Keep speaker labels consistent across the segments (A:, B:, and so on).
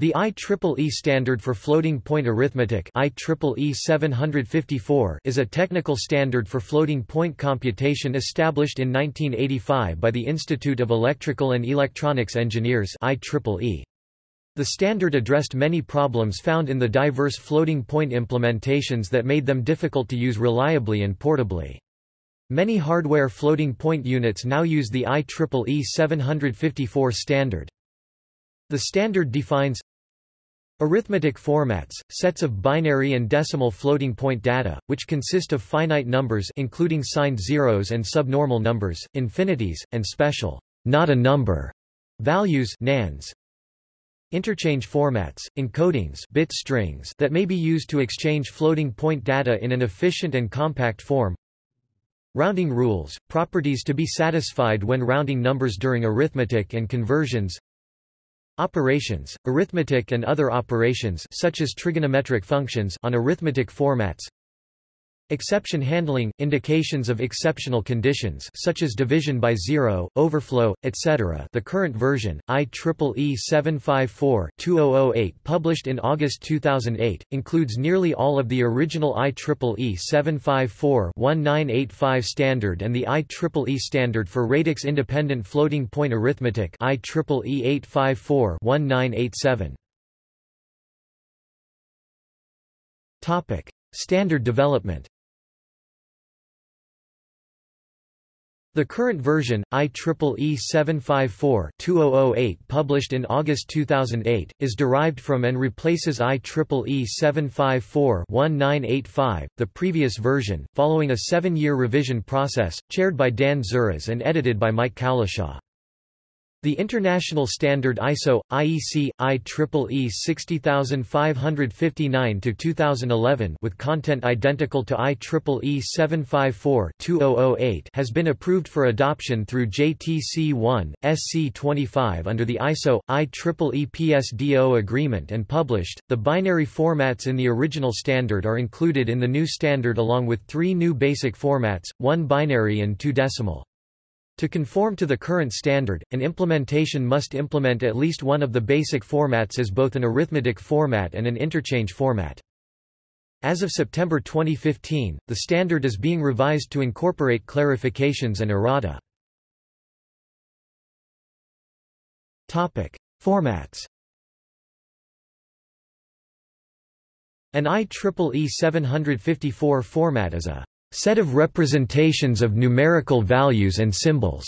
A: The IEEE standard for floating point arithmetic IEEE 754 is a technical standard for floating point computation established in 1985 by the Institute of Electrical and Electronics Engineers IEEE. The standard addressed many problems found in the diverse floating point implementations that made them difficult to use reliably and portably. Many hardware floating point units now use the IEEE 754 standard. The standard defines Arithmetic formats, sets of binary and decimal floating point data, which consist of finite numbers including signed zeros and subnormal numbers, infinities, and special not a number values nans. Interchange formats, encodings bit strings that may be used to exchange floating point data in an efficient and compact form Rounding rules, properties to be satisfied when rounding numbers during arithmetic and conversions Operations, arithmetic and other operations such as trigonometric functions on arithmetic formats Exception handling – indications of exceptional conditions such as division by zero, overflow, etc. The current version, IEEE 754-2008 published in August 2008, includes nearly all of the original IEEE 754-1985 standard and the IEEE standard for radix-independent floating point arithmetic IEEE 854-1987. Standard development The current version, IEEE 754-2008 published in August 2008, is derived from and replaces IEEE 754-1985, the previous version, following a seven-year revision process, chaired by Dan Zuras and edited by Mike Cowlishaw. The international standard ISO IEC IEEE 60559-2011 with content identical to IEEE 754-2008 has been approved for adoption through JTC 1 SC 25 under the ISO IEEE PSDO agreement and published. The binary formats in the original standard are included in the new standard along with three new basic formats, one binary and two decimal. To conform to the current standard, an implementation must implement at least one of the basic formats as both an arithmetic format and an interchange format. As of September 2015, the standard is being revised to incorporate clarifications and errata. Topic: Formats. An IEEE 754 format is a set of representations of numerical values and symbols.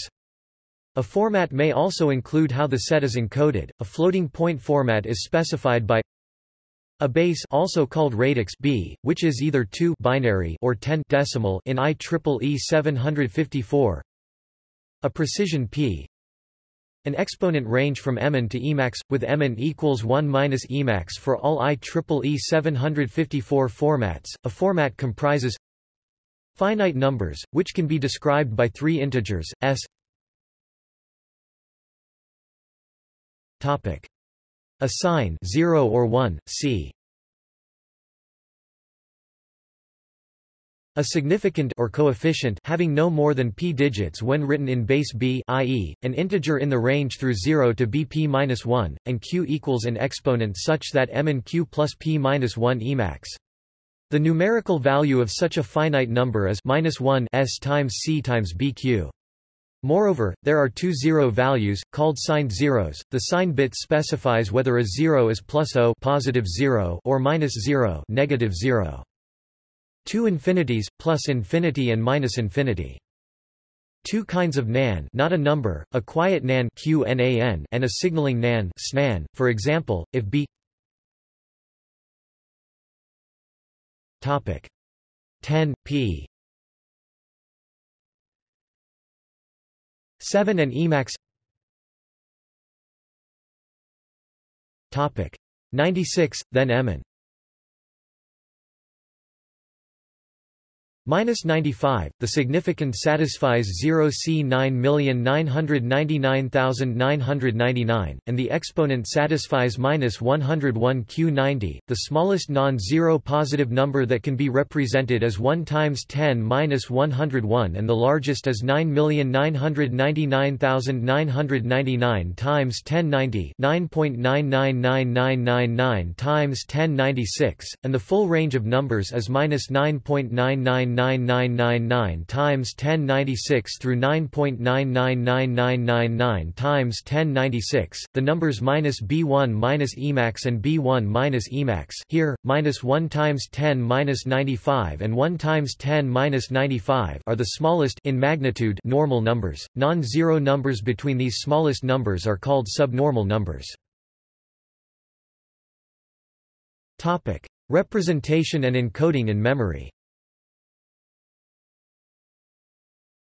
A: A format may also include how the set is encoded. A floating point format is specified by a base also called radix B, which is either 2 binary or 10 decimal in IEEE 754. A precision P. An exponent range from Emin to Emax, with Emin equals 1 minus Emax for all IEEE 754 formats. A format comprises Finite numbers, which can be described by three integers, s Topic. A sign 0 or 1, c A significand or coefficient having no more than p digits when written in base b i.e., an integer in the range through 0 to bp-1, and q equals an exponent such that m and q plus p-1 emax. The numerical value of such a finite number is minus 1 s times c times bq. Moreover, there are two zero values, called signed zeros. The sign bit specifies whether a zero is plus o positive zero or minus zero negative zero. Two infinities, plus infinity and minus infinity. Two kinds of nan not a number, a quiet nan and a signaling nan SNAN. For example, if b Topic. 10 p. 7 and Emax Topic. 96 then Emin Minus 95, the significand satisfies 0 C 9999999, and the exponent satisfies minus 101 Q 90. The smallest non-zero positive number that can be represented is 1 times 10 minus 101 and the largest is 9999999 times 1090 9.999999 times 1096, and the full range of numbers is minus 9.99 9.9999 times 1096 through 9.999999 times 1096. The numbers minus B1 minus Emax and B1 minus Emax here minus 1 times 10 minus 95 and 1 times 10 minus 95 are the smallest in magnitude normal numbers. Non-zero numbers between these smallest numbers are called subnormal numbers. Topic: Representation and encoding in memory.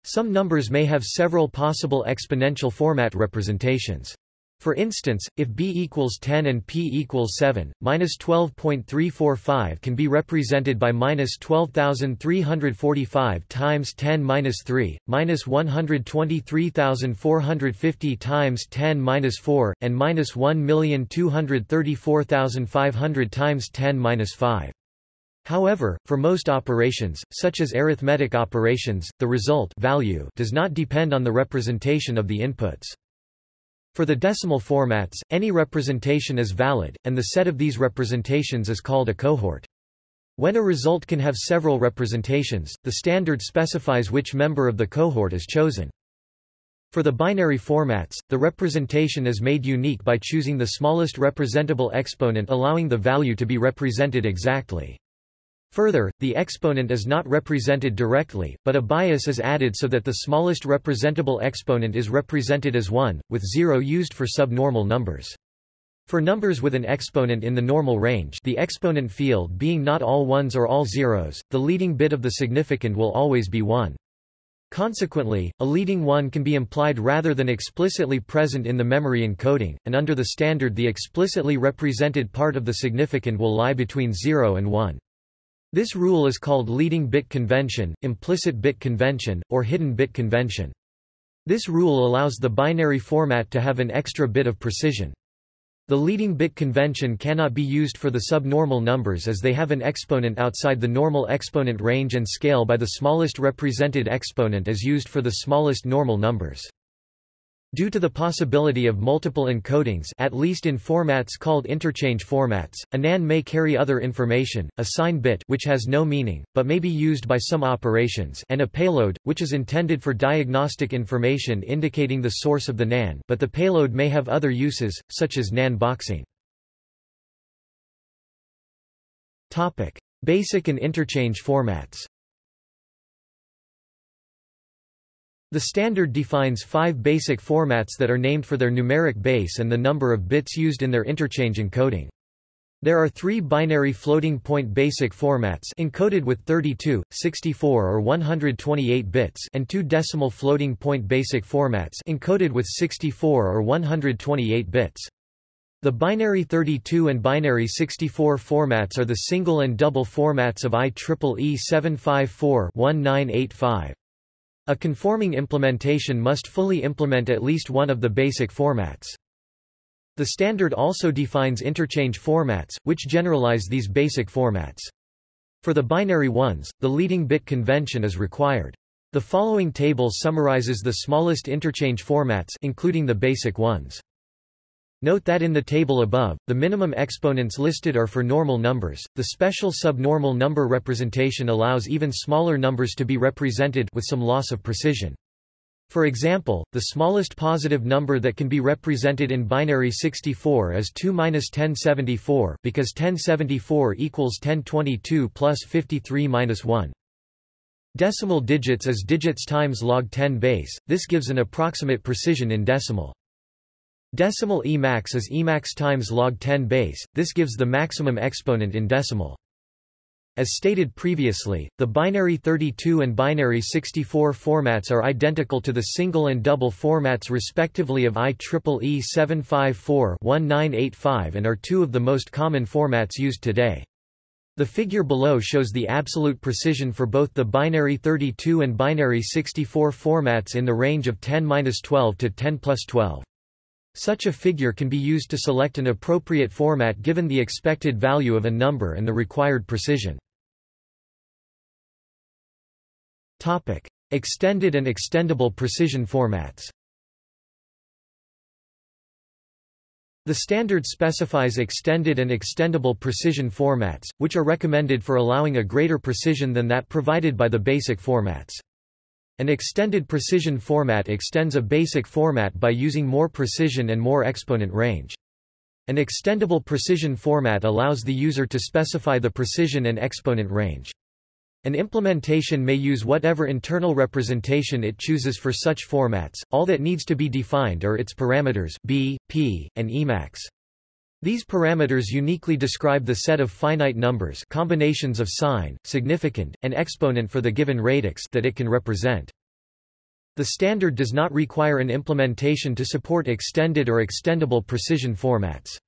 A: Some numbers may have several possible exponential format representations. For instance, if b equals 10 and p equals 7, minus 12.345 can be represented by minus 12,345 times 10 minus 3, minus 123,450 times 10 minus 4, and minus 1,234,500 times 10 minus 5. However, for most operations, such as arithmetic operations, the result value does not depend on the representation of the inputs. For the decimal formats, any representation is valid, and the set of these representations is called a cohort. When a result can have several representations, the standard specifies which member of the cohort is chosen. For the binary formats, the representation is made unique by choosing the smallest representable exponent allowing the value to be represented exactly. Further, the exponent is not represented directly, but a bias is added so that the smallest representable exponent is represented as 1, with 0 used for subnormal numbers. For numbers with an exponent in the normal range the exponent field being not all ones or all zeros, the leading bit of the significand will always be 1. Consequently, a leading 1 can be implied rather than explicitly present in the memory encoding, and under the standard the explicitly represented part of the significand will lie between 0 and 1. This rule is called leading bit convention, implicit bit convention, or hidden bit convention. This rule allows the binary format to have an extra bit of precision. The leading bit convention cannot be used for the subnormal numbers as they have an exponent outside the normal exponent range and scale by the smallest represented exponent as used for the smallest normal numbers. Due to the possibility of multiple encodings at least in formats called interchange formats, a NAN may carry other information, a sign bit which has no meaning, but may be used by some operations and a payload, which is intended for diagnostic information indicating the source of the NAN but the payload may have other uses, such as NAN boxing. Basic and interchange formats The standard defines five basic formats that are named for their numeric base and the number of bits used in their interchange encoding. There are three binary floating-point basic formats encoded with 32, 64 or 128 bits and two decimal floating-point basic formats encoded with 64 or 128 bits. The binary 32 and binary 64 formats are the single and double formats of IEEE 754-1985. A conforming implementation must fully implement at least one of the basic formats. The standard also defines interchange formats, which generalize these basic formats. For the binary ones, the leading bit convention is required. The following table summarizes the smallest interchange formats including the basic ones. Note that in the table above, the minimum exponents listed are for normal numbers. The special subnormal number representation allows even smaller numbers to be represented with some loss of precision. For example, the smallest positive number that can be represented in binary 64 is 2-1074 because 1074 equals 1022 plus 53 minus 1. Decimal digits is digits times log 10 base, this gives an approximate precision in decimal. Decimal Emax is Emax times log 10 base, this gives the maximum exponent in decimal. As stated previously, the binary 32 and binary 64 formats are identical to the single and double formats respectively of IEEE 754-1985 and are two of the most common formats used today. The figure below shows the absolute precision for both the binary 32 and binary 64 formats in the range of 10-12 to 10 plus 12. Such a figure can be used to select an appropriate format given the expected value of a number and the required precision. Topic: Extended and extendable precision formats. The standard specifies extended and extendable precision formats, which are recommended for allowing a greater precision than that provided by the basic formats. An extended precision format extends a basic format by using more precision and more exponent range. An extendable precision format allows the user to specify the precision and exponent range. An implementation may use whatever internal representation it chooses for such formats, all that needs to be defined are its parameters b, p, and emax. These parameters uniquely describe the set of finite numbers combinations of sign, significand, and exponent for the given radix that it can represent. The standard does not require an implementation to support extended or extendable precision formats.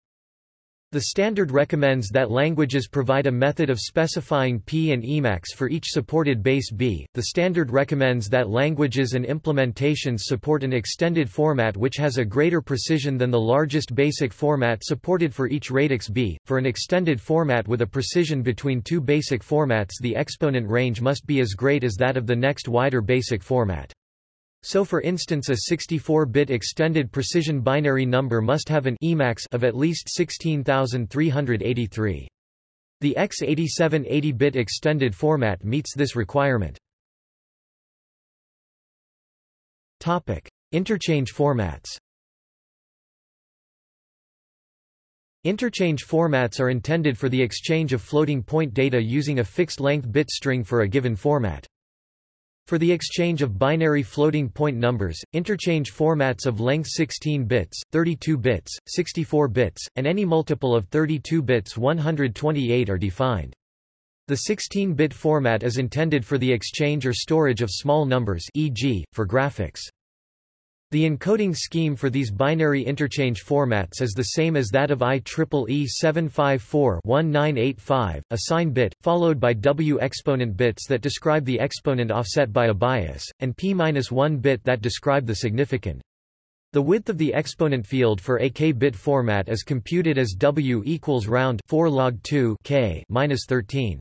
A: The standard recommends that languages provide a method of specifying P and Emax for each supported base B. The standard recommends that languages and implementations support an extended format which has a greater precision than the largest basic format supported for each radix B. For an extended format with a precision between two basic formats, the exponent range must be as great as that of the next wider basic format. So for instance a 64-bit extended precision binary number must have an Emax of at least 16383. The X87 80-bit extended format meets this requirement. Topic: Interchange formats. Interchange formats are intended for the exchange of floating point data using a fixed length bit string for a given format. For the exchange of binary floating point numbers, interchange formats of length 16 bits, 32 bits, 64 bits, and any multiple of 32 bits 128 are defined. The 16-bit format is intended for the exchange or storage of small numbers e.g., for graphics. The encoding scheme for these binary interchange formats is the same as that of IEEE 754-1985, a sign bit, followed by W exponent bits that describe the exponent offset by a bias, and P-1 bit that describe the significand. The width of the exponent field for a k-bit format is computed as W equals round 4 log 2 k minus 13.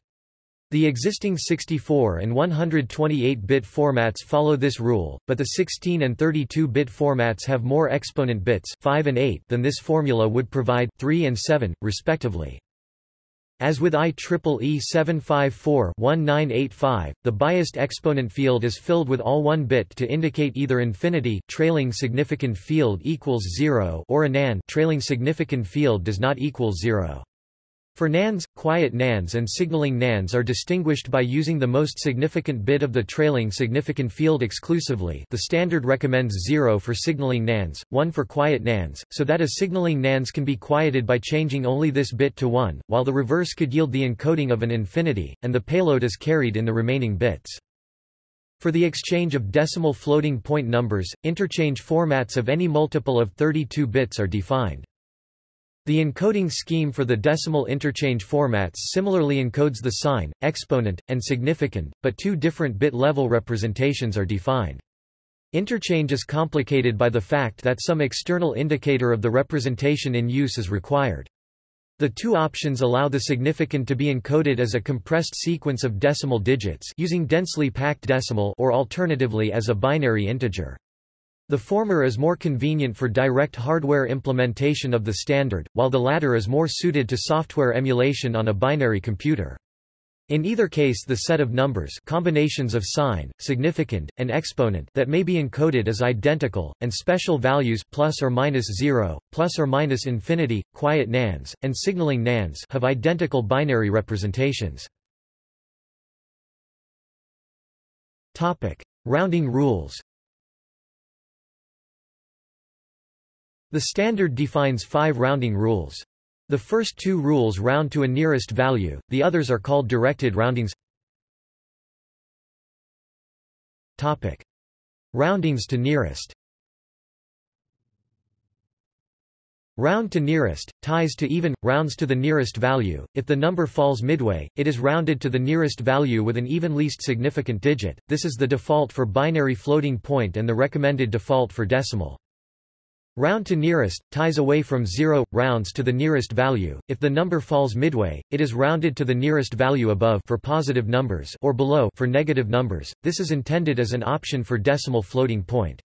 A: The existing 64 and 128-bit formats follow this rule, but the 16 and 32-bit formats have more exponent bits 5 and 8 than this formula would provide 3 and 7, respectively. As with IEEE 754-1985, the biased exponent field is filled with all one bit to indicate either infinity trailing significand field equals 0 or a nan trailing significand field does not equal 0. For nans, quiet nans and signaling nans are distinguished by using the most significant bit of the trailing significand field exclusively the standard recommends 0 for signaling nans, 1 for quiet nans, so that a signaling nans can be quieted by changing only this bit to 1, while the reverse could yield the encoding of an infinity, and the payload is carried in the remaining bits. For the exchange of decimal floating point numbers, interchange formats of any multiple of 32 bits are defined. The encoding scheme for the decimal interchange formats similarly encodes the sign, exponent, and significand, but two different bit-level representations are defined. Interchange is complicated by the fact that some external indicator of the representation in use is required. The two options allow the significand to be encoded as a compressed sequence of decimal digits using densely packed decimal or alternatively as a binary integer. The former is more convenient for direct hardware implementation of the standard, while the latter is more suited to software emulation on a binary computer. In either case the set of numbers combinations of sign, significand, and exponent that may be encoded is identical, and special values plus or minus 0, plus or minus infinity, quiet nans, and signaling nans have identical binary representations. Topic. Rounding rules The standard defines five rounding rules. The first two rules round to a nearest value, the others are called directed roundings. Topic. Roundings to nearest Round to nearest, ties to even, rounds to the nearest value. If the number falls midway, it is rounded to the nearest value with an even least significant digit. This is the default for binary floating point and the recommended default for decimal. Round to nearest, ties away from zero, rounds to the nearest value. If the number falls midway, it is rounded to the nearest value above for positive numbers or below for negative numbers. This is intended as an option for decimal floating point.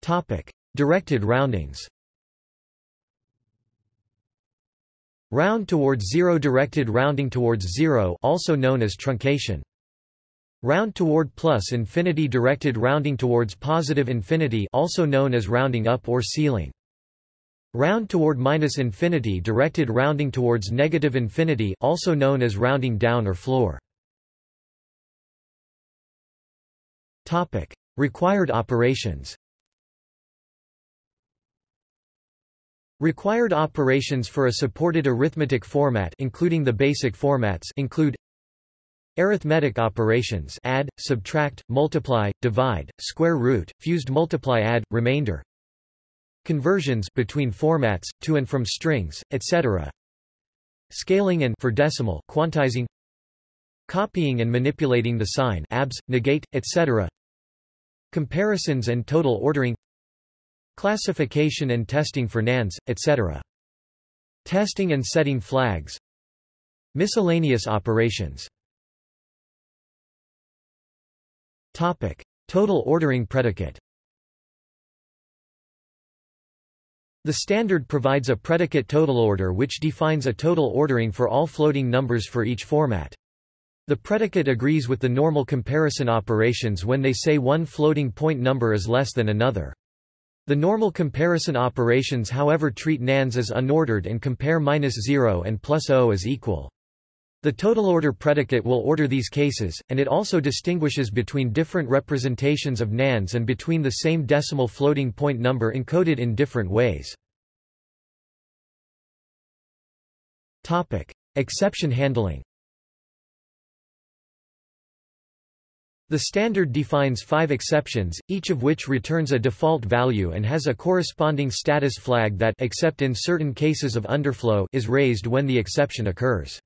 A: Topic. Directed roundings Round towards zero Directed rounding towards zero also known as truncation. Round toward plus infinity Directed rounding towards positive infinity also known as rounding up or ceiling. Round toward minus infinity Directed rounding towards negative infinity also known as rounding down or floor. Topic. Required operations Required operations for a supported arithmetic format including the basic formats include Arithmetic operations add, subtract, multiply, divide, square root, fused multiply add, remainder Conversions between formats, to and from strings, etc. Scaling and for decimal quantizing Copying and manipulating the sign abs, negate, etc. Comparisons and total ordering Classification and testing for NANds, etc. Testing and setting flags Miscellaneous operations Total ordering predicate The standard provides a predicate total order which defines a total ordering for all floating numbers for each format. The predicate agrees with the normal comparison operations when they say one floating point number is less than another. The normal comparison operations however treat nans as unordered and compare minus 0 and plus O as equal. The total order predicate will order these cases, and it also distinguishes between different representations of NANS and between the same decimal floating point number encoded in different ways. Topic. Exception handling The standard defines five exceptions, each of which returns a default value and has a corresponding status flag that except in certain cases of underflow is raised when the exception occurs.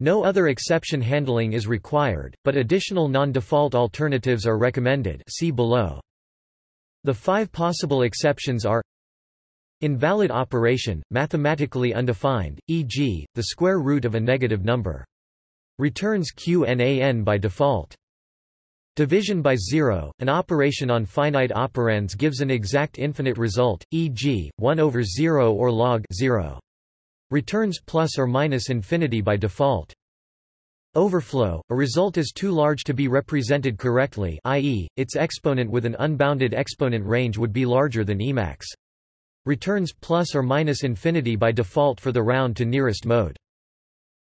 A: No other exception handling is required, but additional non-default alternatives are recommended see below. The five possible exceptions are Invalid operation, mathematically undefined, e.g., the square root of a negative number. Returns QNAN by default. Division by zero, an operation on finite operands gives an exact infinite result, e.g., 1 over 0 or log 0. Returns plus or minus infinity by default. Overflow, a result is too large to be represented correctly i.e., its exponent with an unbounded exponent range would be larger than Emax. Returns plus or minus infinity by default for the round to nearest mode.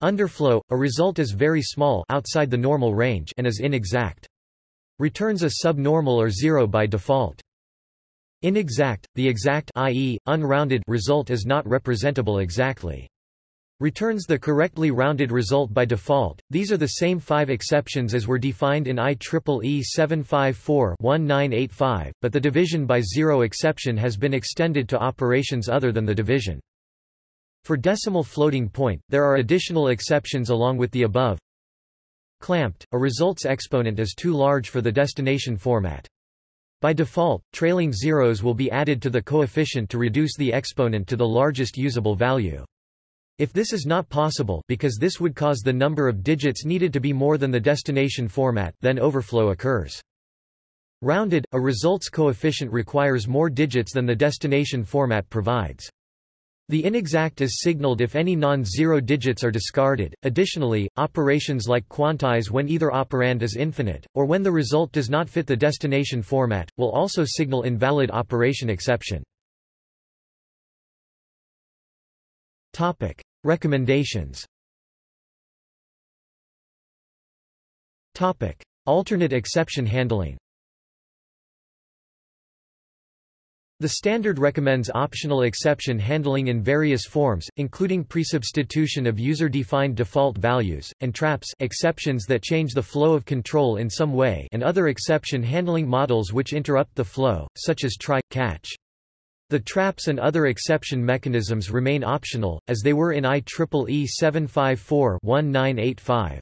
A: Underflow, a result is very small outside the normal range and is inexact. Returns a subnormal or zero by default. Inexact, the exact i.e., unrounded result is not representable exactly. Returns the correctly rounded result by default. These are the same five exceptions as were defined in IEEE 754-1985, but the division by zero exception has been extended to operations other than the division. For decimal floating point, there are additional exceptions along with the above, Clamped, a results exponent is too large for the destination format. By default, trailing zeros will be added to the coefficient to reduce the exponent to the largest usable value. If this is not possible because this would cause the number of digits needed to be more than the destination format, then overflow occurs. Rounded, a results coefficient requires more digits than the destination format provides. The inexact is signaled if any non-zero digits are discarded. Additionally, operations like quantize when either operand is infinite, or when the result does not fit the destination format, will also signal invalid operation exception. Topic. Recommendations Topic. Alternate exception handling The standard recommends optional exception handling in various forms, including presubstitution of user-defined default values, and traps exceptions that change the flow of control in some way and other exception handling models which interrupt the flow, such as try, catch. The traps and other exception mechanisms remain optional, as they were in IEEE 754-1985.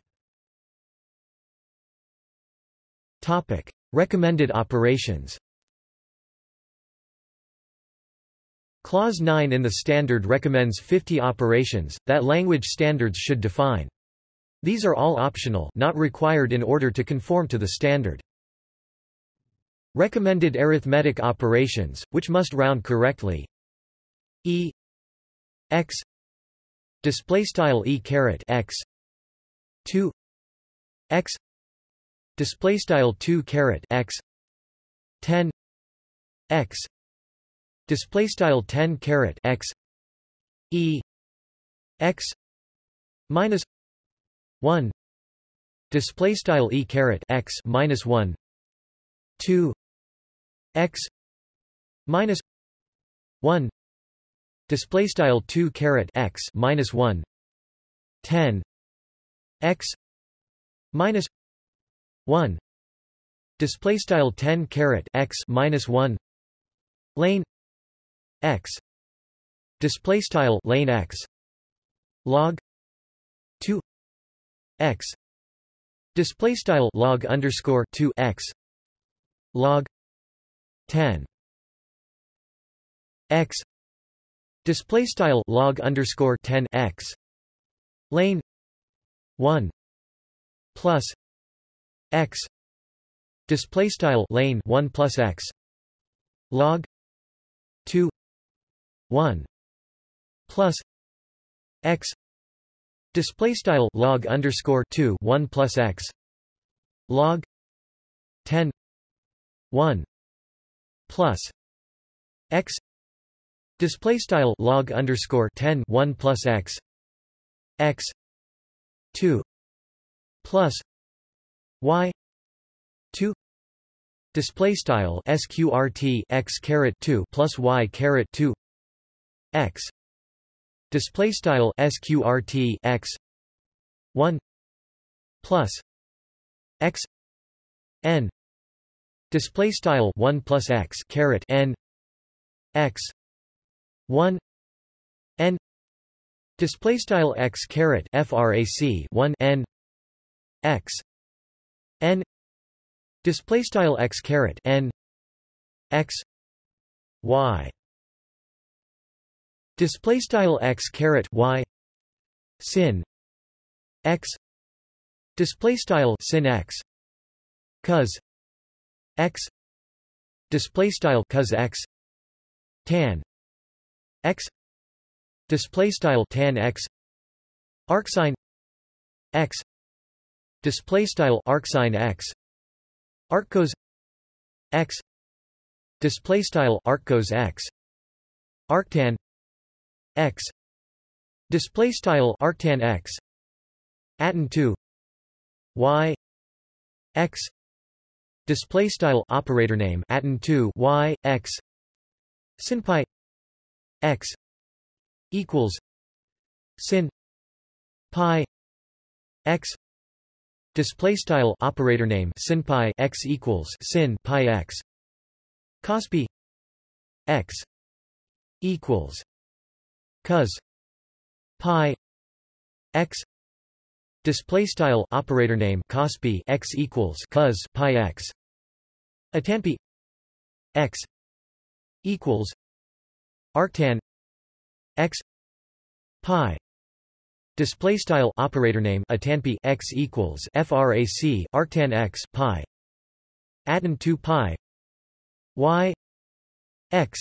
A: Topic: Recommended operations. Clause 9 in the standard recommends 50 operations, that language standards should define. These are all optional not required in order to conform to the standard. Recommended arithmetic operations, which must round correctly. E. X. Display style e caret x. 2 x. Display style 2 caret x. 10 x display style 10 caret x e x minus 1 display style e caret x minus 1 2 x minus 1 display style 2 caret x minus 1 10 x minus 1 display style 10 caret x minus 1 lane x. Display style lane x. Log 2 x. Display style log underscore 2 x. Log 10 x. Display style log underscore 10 x. Lane 1 plus x. Display style lane 1 plus x. Log 2 1 plus x display style log underscore 2 1 plus x log 10 1 plus x display style log underscore 10 1 plus x x 2 plus y 2 display style sqrt x caret 2 plus y caret 2 x. Display style sqrt x. 1 plus. X. N. Display style 1 plus x caret n. X. 1 n. Display style x caret frac 1 n. X. N. Display style x caret n. X. Y display style x caret y. Sin. X. Display style sin x. Cos. X. Display style cos x. Tan. X. Display style tan x. Arcsine x. Display style arcsine x. Arccos x. Display style arccos x. Arctan x. Display style arctan x. Atin 2 y. X. Display style operator name atin 2 y. X. Sin pi x. Equals. Sin pi. X. Display style operator name sin pi x equals sin pi x. Cos pi x. Equals cos pi x Display style operator name cosp x equals cos pi x. Atanpi x equals arctan x pi. Display style operator name atanpi x equals frac arctan x pi. Atin 2 pi y x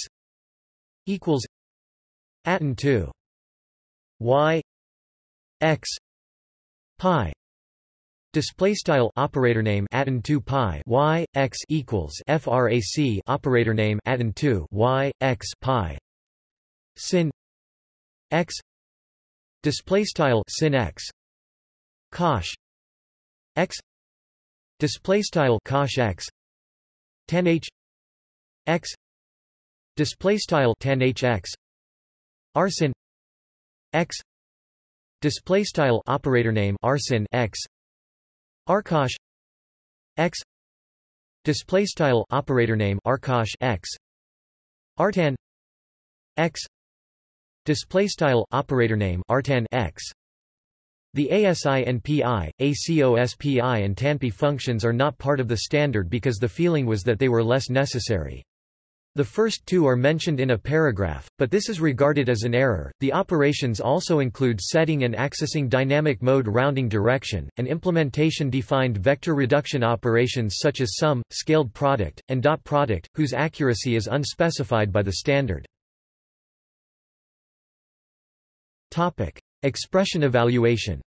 A: equals atin 2 y. X. Pi. Display style operator name atin 2 pi. Y. X equals frac operator name atin 2 y. X pi. Sin. X. Display style sin x. Cosh. X. Display style cosh x. Tan h. X. Display style tan h x arsin x display style operator name arsin x arcosh x display style operator name arcosh x artan x display style operator name artan x the ASI NPI, ACOSPI and TANPI functions are not part of the standard because the feeling was that they were less necessary. The first two are mentioned in a paragraph, but this is regarded as an error. The operations also include setting and accessing dynamic mode rounding direction, and implementation defined vector reduction operations such as sum, scaled product, and dot product, whose accuracy is unspecified by the standard. Topic: Expression evaluation.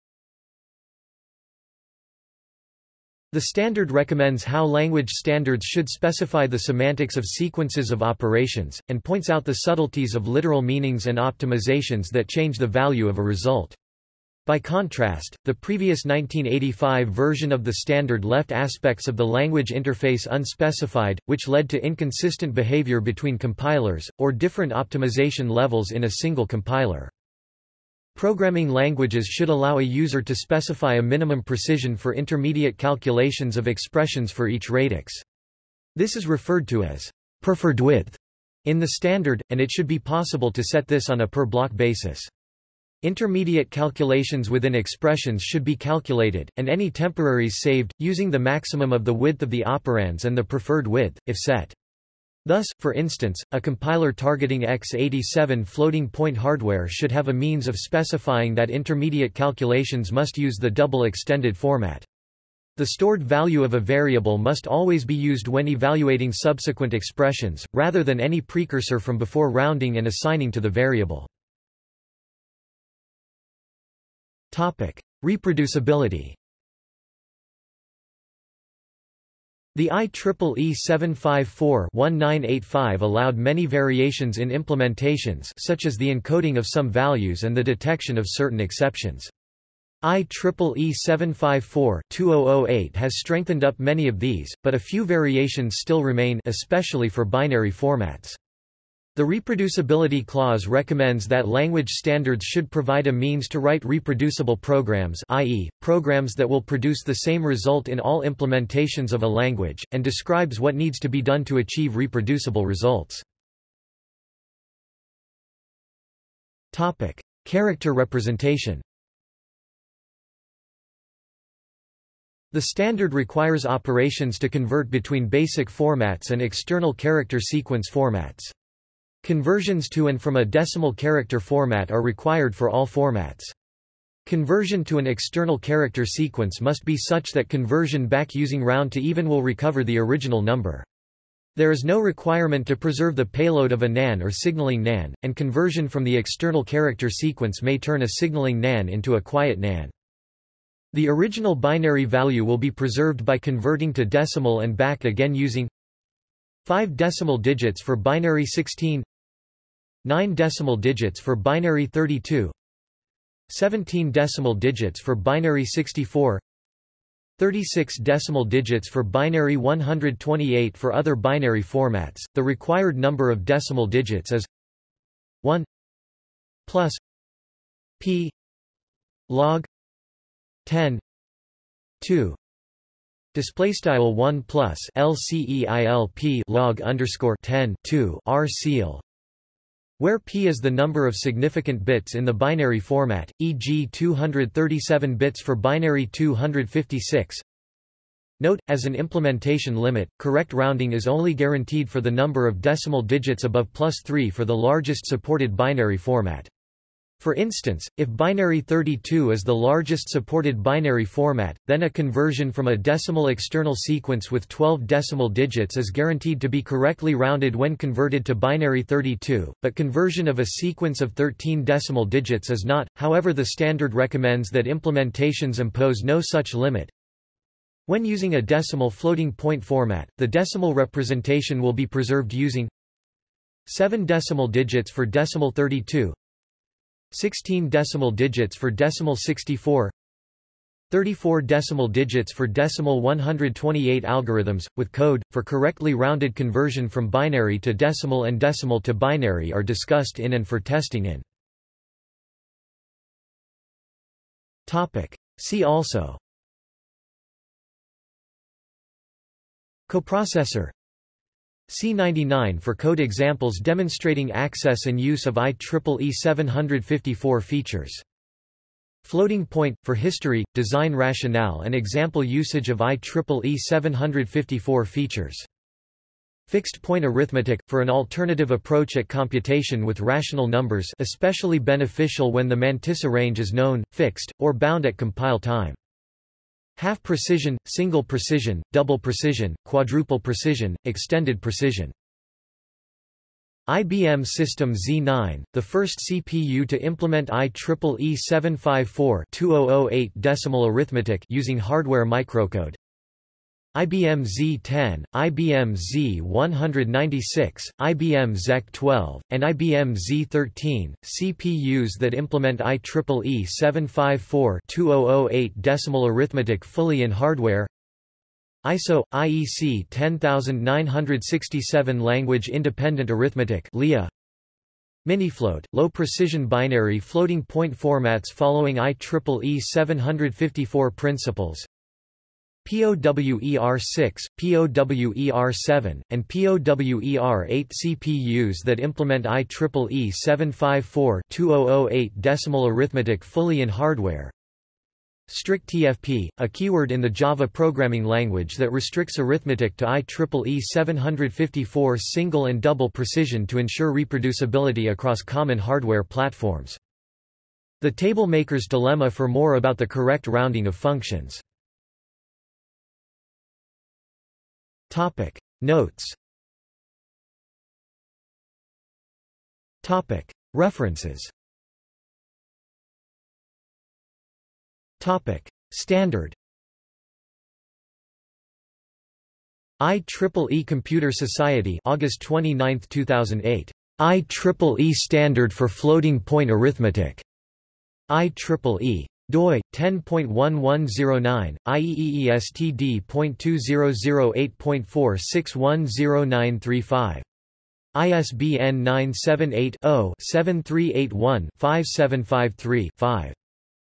A: The standard recommends how language standards should specify the semantics of sequences of operations, and points out the subtleties of literal meanings and optimizations that change the value of a result. By contrast, the previous 1985 version of the standard left aspects of the language interface unspecified, which led to inconsistent behavior between compilers, or different optimization levels in a single compiler. Programming languages should allow a user to specify a minimum precision for intermediate calculations of expressions for each radix. This is referred to as preferred width in the standard, and it should be possible to set this on a per-block basis. Intermediate calculations within expressions should be calculated, and any temporaries saved, using the maximum of the width of the operands and the preferred width, if set. Thus, for instance, a compiler targeting x87 floating-point hardware should have a means of specifying that intermediate calculations must use the double extended format. The stored value of a variable must always be used when evaluating subsequent expressions, rather than any precursor from before rounding and assigning to the variable. Reproducibility The IEEE 754-1985 allowed many variations in implementations such as the encoding of some values and the detection of certain exceptions. IEEE 754-2008 has strengthened up many of these, but a few variations still remain especially for binary formats. The reproducibility clause recommends that language standards should provide a means to write reproducible programs i.e., programs that will produce the same result in all implementations of a language, and describes what needs to be done to achieve reproducible results. Character representation The standard requires operations to convert between basic formats and external character sequence formats. Conversions to and from a decimal character format are required for all formats. Conversion to an external character sequence must be such that conversion back using round to even will recover the original number. There is no requirement to preserve the payload of a NAN or signaling NAN, and conversion from the external character sequence may turn a signaling NAN into a quiet NAN. The original binary value will be preserved by converting to decimal and back again using 5 decimal digits for binary 16 9 decimal digits for binary 32 17 decimal digits for binary 64 36 decimal digits for binary 128 for other binary formats. The required number of decimal digits is 1 plus p log 10 2 display style 1 plus lceilp log underscore 10 2 r seal where p is the number of significant bits in the binary format, e.g. 237 bits for binary 256. Note, as an implementation limit, correct rounding is only guaranteed for the number of decimal digits above plus 3 for the largest supported binary format. For instance, if binary 32 is the largest supported binary format, then a conversion from a decimal external sequence with 12 decimal digits is guaranteed to be correctly rounded when converted to binary 32, but conversion of a sequence of 13 decimal digits is not, however the standard recommends that implementations impose no such limit. When using a decimal floating point format, the decimal representation will be preserved using 7 decimal digits for decimal 32, 16 decimal digits for decimal 64 34 decimal digits for decimal 128 algorithms, with code, for correctly rounded conversion from binary to decimal and decimal to binary are discussed in and for testing in. Topic. See also Coprocessor C99 for code examples demonstrating access and use of IEEE 754 features. Floating point, for history, design rationale and example usage of IEEE 754 features. Fixed point arithmetic, for an alternative approach at computation with rational numbers especially beneficial when the mantissa range is known, fixed, or bound at compile time. Half precision, single precision, double precision, quadruple precision, extended precision. IBM System Z9, the first CPU to implement IEEE 754-2008 decimal arithmetic using hardware microcode. IBM Z10, IBM Z196, IBM ZEC12, and IBM Z13, CPUs that implement IEEE 754-2008 decimal arithmetic fully in hardware. ISO IEC 10967 Language Independent Arithmetic LIA Minifloat, low-precision binary floating point formats following IEEE 754 principles POWER6, POWER7, and POWER8 CPUs that implement IEEE 754-2008 decimal arithmetic fully in hardware. strictfp, a keyword in the Java programming language that restricts arithmetic to IEEE 754 single and double precision to ensure reproducibility across common hardware platforms. The table maker's dilemma for more about the correct rounding of functions. Topic. Notes. Topic. References. Topic. Standard. IEEE Computer Society August 29, 2008 IEEE Standard for Floating Point Arithmetic. IEEE doi 10.1109 IEEESTD.2008.461095 ISBN 978-0-7381-5753-5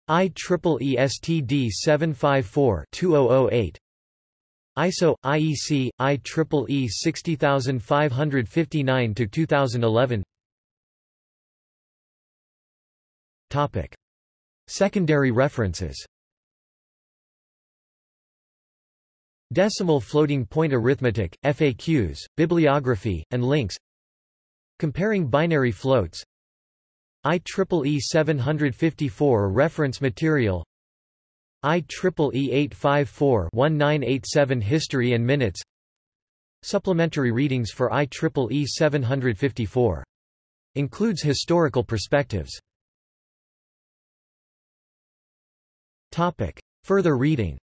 A: IEEE STD 754-2008 ISO IEC IEEE 60559 to 2011 Topic Secondary references. Decimal floating point arithmetic, FAQs, bibliography, and links. Comparing binary floats. IEEE 754 reference material. IEEE 854-1987 History and Minutes. Supplementary readings for IEEE 754. Includes historical perspectives Topic. Further reading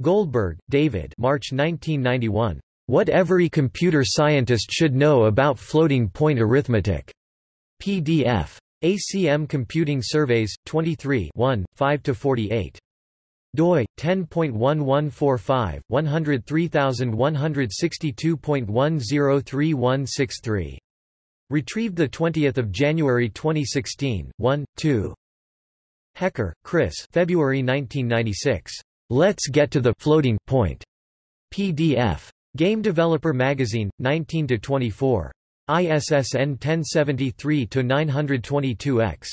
A: Goldberg, David March 1991. What Every Computer Scientist Should Know About Floating Point Arithmetic. PDF. ACM Computing Surveys, 23 5–48 doi 10.1145 103162.103163 Retrieved 20 January 2016, 1, 2. Hecker, Chris February 1996. Let's Get to the Floating Point. PDF. Game Developer Magazine, 19-24. ISSN 1073-922-X.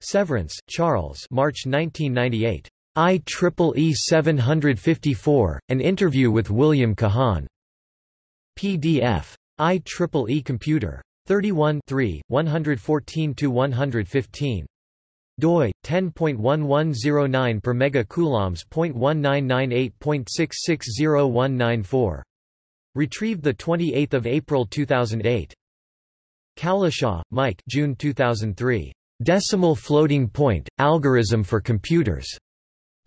A: Severance, Charles March 1998. IEEE 754, An Interview with William Kahan. PDF. IEEE Computer. 31 114-115. doi 10.1109 per megacoulombs.1998.660194. Retrieved 28 April 2008. Cowlishaw, Mike June 2003. Decimal Floating Point, Algorism for Computers.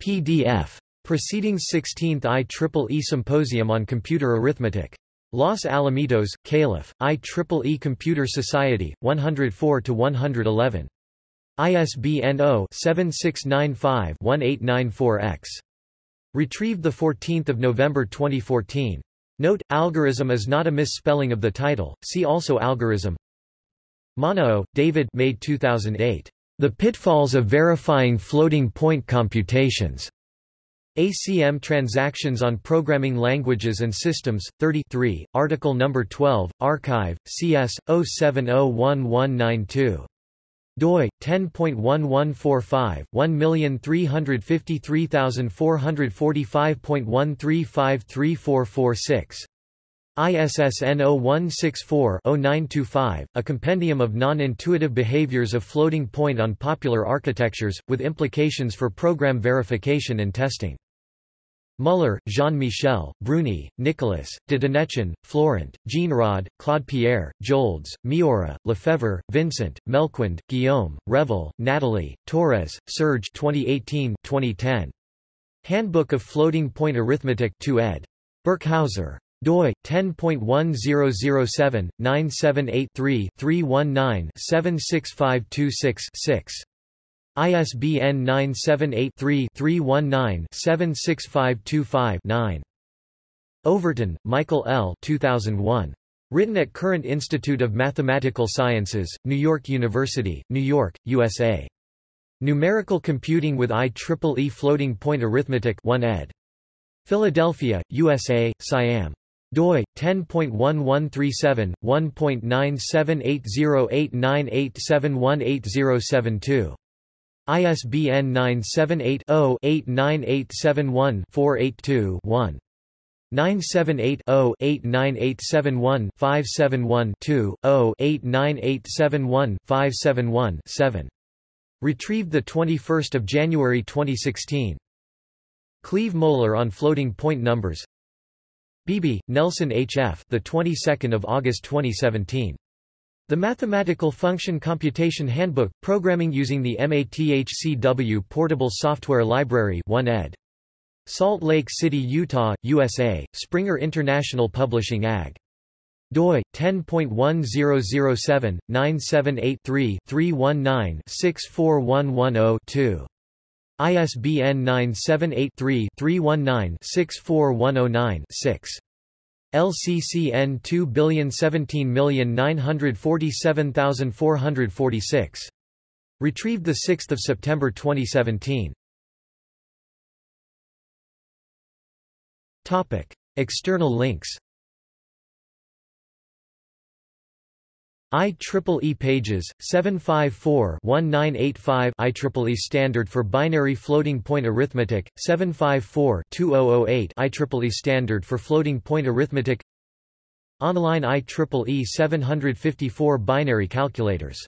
A: PDF. Proceedings 16th IEEE Symposium on Computer Arithmetic. Los Alamitos, Calif., IEEE Computer Society, 104-111. ISBN 0-7695-1894-X. Retrieved 14 November 2014. Note, algorism is not a misspelling of the title, see also algorism. Monniaux, David May 2008. The Pitfalls of Verifying Floating Point Computations. ACM Transactions on Programming Languages and Systems, 33, Article No. 12, Archive, CS, 07011192 doi 10.1145 1353445.1353446 ISSN 0164-0925, a compendium of non-intuitive behaviors of floating point on popular architectures, with implications for program verification and testing. Muller, Jean-Michel, Brunie, Nicolas, de Dinechin, Florent, Jeannerod, Claude-Pierre, Joldes, Mioara, Lefebvre, Vincent, Melquiond, Guillaume, Revel, Natalie, Torres, Serge 2018-2010. Handbook of Floating Point Arithmetic 2 ed. Birkhauser doi 10.1007 978 319 76526 6 ISBN 978-3-319-76525-9. Overton, Michael L. 2001. Written at Courant Institute of Mathematical Sciences, New York University, New York, USA. Numerical Computing with IEEE Floating Point Arithmetic 1 ed. Philadelphia, USA, Siam doi 10.1137 1.9780898718072 ISBN 978 0 89871 482 1 978 0 89871 571 2 0 89871 571 7 Retrieved 21 January 2016. Cleve Moler on floating point numbers. Beebe, Nelson H. F. The 22nd of August 2017. The Mathematical Function Computation Handbook, Programming using the MATHCW Portable Software Library 1 ed. Salt Lake City, Utah, USA, Springer International Publishing AG. doi 10.1007 978 319 64110 ISBN 978 3 319 64109 6 LCCN 2017947446. Retrieved 6 September 2017. Topic. External links IEEE pages 754-1985 IEEE standard for binary floating point arithmetic 754-2008 IEEE standard for floating point arithmetic. Online IEEE 754 binary calculators